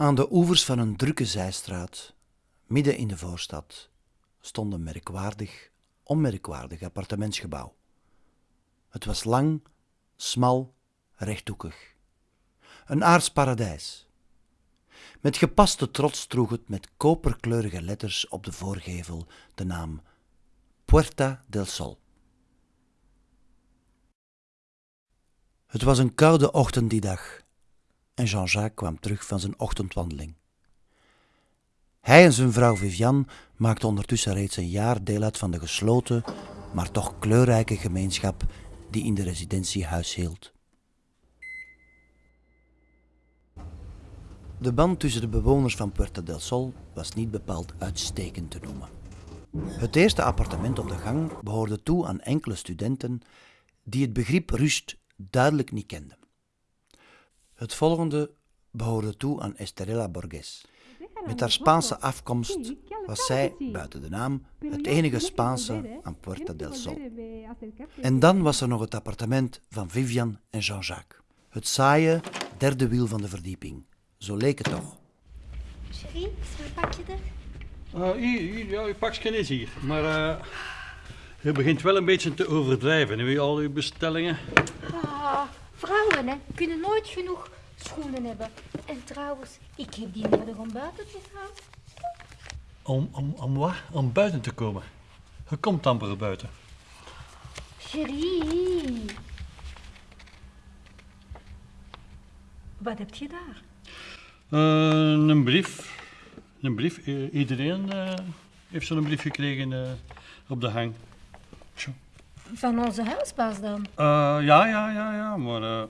Aan de oevers van een drukke zijstraat, midden in de voorstad, stond een merkwaardig, onmerkwaardig appartementsgebouw. Het was lang, smal, rechthoekig. Een aards paradijs. Met gepaste trots droeg het met koperkleurige letters op de voorgevel de naam Puerta del Sol. Het was een koude ochtend die dag en Jean-Jacques kwam terug van zijn ochtendwandeling. Hij en zijn vrouw Viviane maakten ondertussen reeds een jaar deel uit van de gesloten, maar toch kleurrijke gemeenschap die in de residentie huishield. De band tussen de bewoners van Puerta del Sol was niet bepaald uitstekend te noemen. Het eerste appartement op de gang behoorde toe aan enkele studenten die het begrip rust duidelijk niet kenden. Het volgende behoorde toe aan Estrella Borges. Met haar Spaanse afkomst was zij, buiten de naam, het enige Spaanse aan Puerta del Sol. En dan was er nog het appartement van Vivian en Jean-Jacques. Het saaie derde wiel van de verdieping. Zo leek het toch. Cherie, is mijn pakje er? Uh, hier, hier, ja, uw pakje is hier. Maar uh, je begint wel een beetje te overdrijven. Heb je al uw bestellingen? Ah, vrouwen hè, kunnen nooit genoeg schoenen hebben. En trouwens, ik heb die nodig om buiten te gaan. Om, om, om wat? Om buiten te komen? Je komt amper buiten. Cherie. Wat heb je daar? Uh, een brief. Een brief. Iedereen uh, heeft zo'n brief gekregen uh, op de hang. Tjo. Van onze huisbaas dan? Uh, ja, ja, ja, ja, maar uh,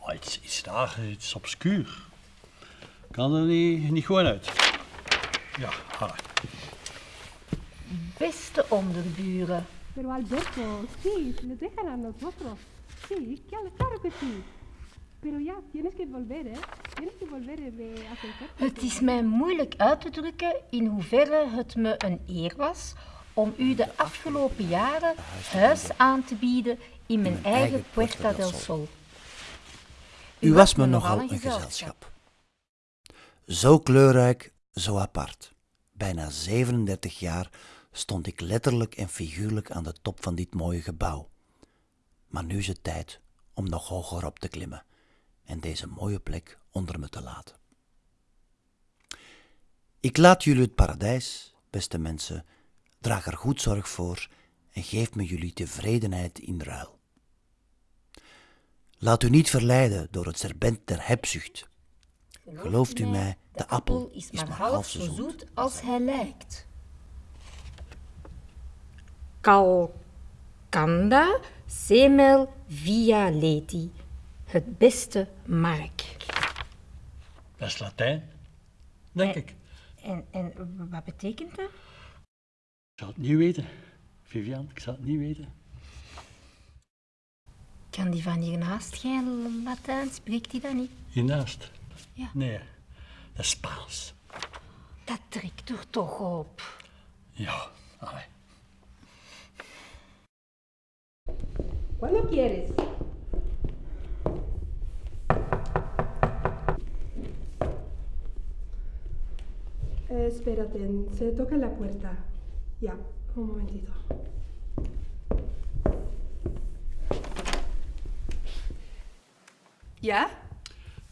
oh, iets, iets raar, iets obscuur. Kan er niet, niet gewoon uit. Ja, ha. Beste onderburen. Pero Alberto, sí, les dejan a nosotros. Sí, claro, claro que sí. Pero ya, tienes que volver, ¿eh? Tienes que volver de acercarte. Het is mij moeilijk uit te drukken in hoeverre het me een eer was om u de afgelopen jaren huis aan te bieden in mijn eigen Puerta del Sol. U was me nogal een gezelschap. Zo kleurrijk, zo apart. Bijna 37 jaar stond ik letterlijk en figuurlijk aan de top van dit mooie gebouw. Maar nu is het tijd om nog hoger op te klimmen en deze mooie plek onder me te laten. Ik laat jullie het paradijs, beste mensen, draag er goed zorg voor en geef me jullie tevredenheid in ruil. Laat u niet verleiden door het serbent der hebzucht. Gelooft u mij, de appel is maar half zo zoet als hij lijkt. Calcanda semel via leti. Het beste mark. Dat is Latijn, denk ik. En, en wat betekent dat? Ik zou het niet weten. Vivian, ik zou het niet weten. Kan die van hiernaast geen Latijn? Spreekt die dat niet? Hiernaast? Ja. Nee, dat is Spaans. Dat trekt er toch op. Ja, allee. ¿Cuándo quieres? Eh, espérate, se toca la puerta. Ya, un momentito. ¿Ya?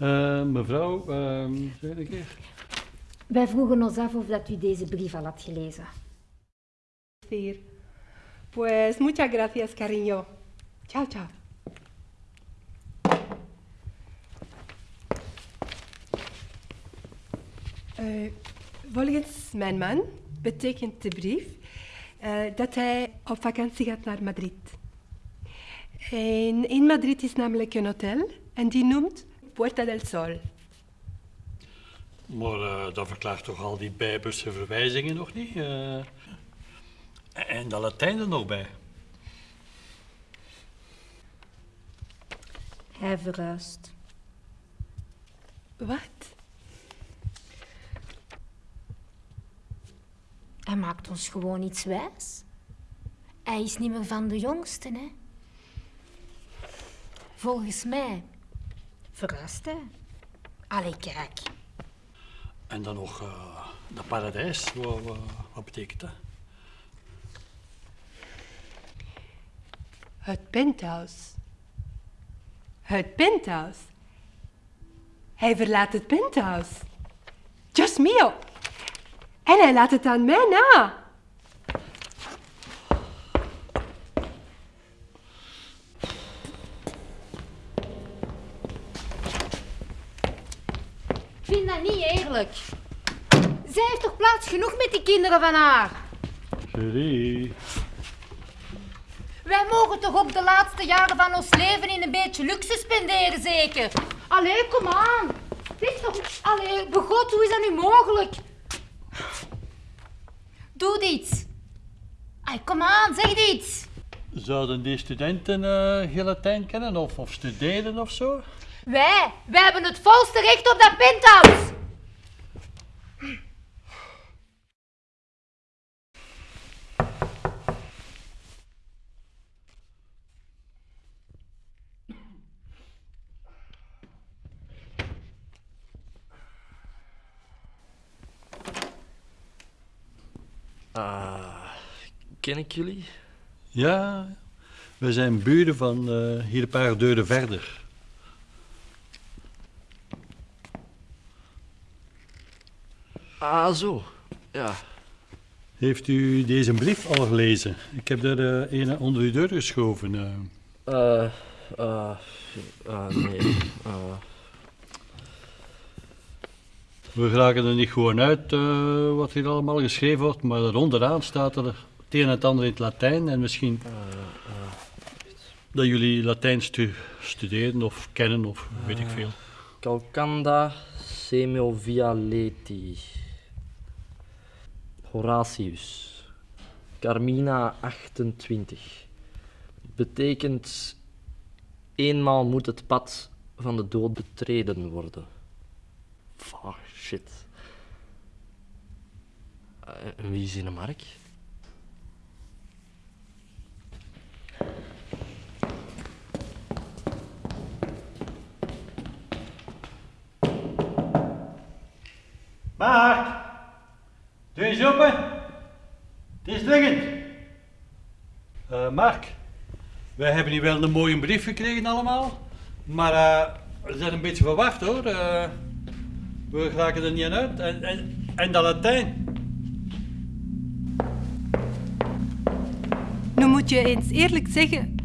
Uh, mevrouw, uh, zeg het een keer. Wij vroegen ons af of dat u deze brief al had gelezen. Decir. Pues muchas gracias, cariño. Chao, chao. Eh, volgens mijn man betekent de brief eh, dat hij op vakantie gaat naar Madrid. En in Madrid is namelijk een hotel en die noemt Puerta del Sol. Maar uh, dat verklaart toch al die bijbelse verwijzingen nog niet? Uh, en dat Latijn er nog bij. Hij verhuist. Wat? Hij maakt ons gewoon iets wijs. Hij is niet meer van de jongsten, hè. Volgens mij verhuist hij. Allee, kijk. En dan nog uh, de paradijs. Wat, wat, wat betekent dat? Het penthouse. Het penthouse. Hij verlaat het penthouse. Just mio. En hij laat het aan mij na. Ik vind dat niet eerlijk. Zij heeft toch plaats genoeg met die kinderen van haar? Julie. Wij mogen toch ook de laatste jaren van ons leven in een beetje luxe spenderen, zeker? Allee, kom aan. Dit is toch... Allee, begot, hoe is dat nu mogelijk? Doe iets. Ay, kom aan, zeg iets. Zouden die studenten uh, kennen of, of studeren of zo? Wij, wij hebben het volste recht op dat penthouse. Ah, ken ik jullie? Ja, we zijn buren van uh, hier een paar deuren verder. Ah, zo. Ja. Heeft u deze brief al gelezen? Ik heb er uh, een onder uw deur geschoven. Uh. Uh, nee. We raken er niet gewoon uit wat hier allemaal geschreven wordt, maar onderaan staat er het een en het ander in het Latijn en misschien dat jullie Latijn stu studeren of kennen of weet ik veel. Calcanda semiovialeti. Horatius. Carmina 28. Betekent eenmaal moet het pad van de dood betreden worden. Fuck, shit. En wie is in de mark? Mark, doe eens open. Het is dringend. Uh, Mark, wij hebben hier wel een mooie brief gekregen allemaal, maar uh, we zijn een beetje verwacht hoor. We raken er niet uit. En, en, en dat Latijn. Nu moet je eens eerlijk zeggen.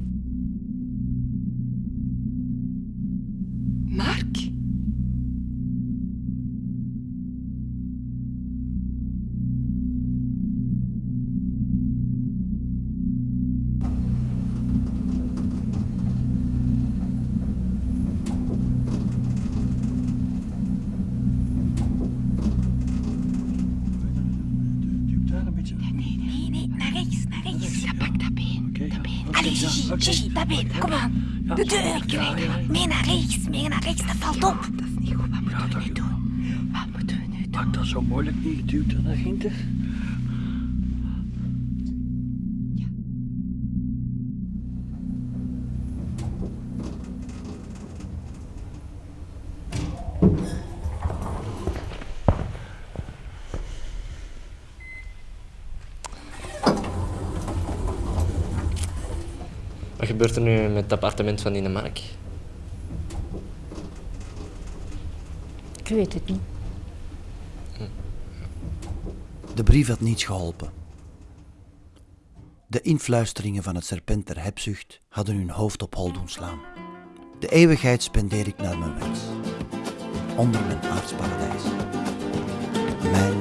Gigi, dat been, kom aan. De deur. Mee naar rechts, mee naar rechts, dat valt op. Dat is niet goed, wat moeten we nu doen? Wat moeten we nu doen? Maak dat zo moeilijk niet geduwd naar hinter. Wat gebeurt er nu met het appartement van Mark? Ik weet het niet. De brief had niets geholpen. De influisteringen van het serpent der hebzucht hadden hun hoofd op hol doen slaan. De eeuwigheid spendeer ik naar mijn wens. Onder mijn aardsparadijs. Mijn